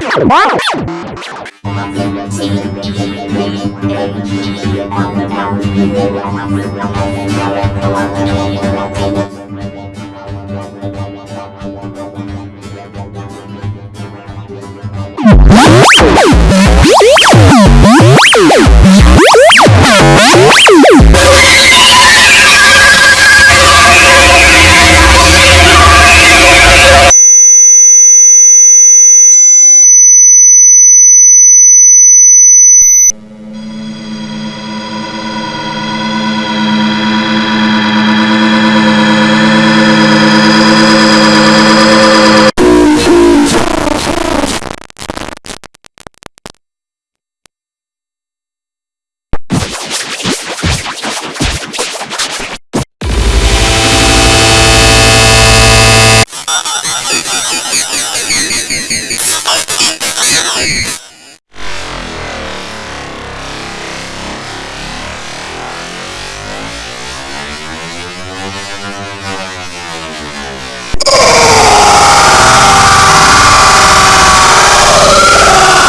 What?